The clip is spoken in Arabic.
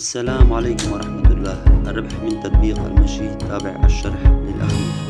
السلام عليكم ورحمة الله. الربح من تطبيق المشي تابع الشرح للأخير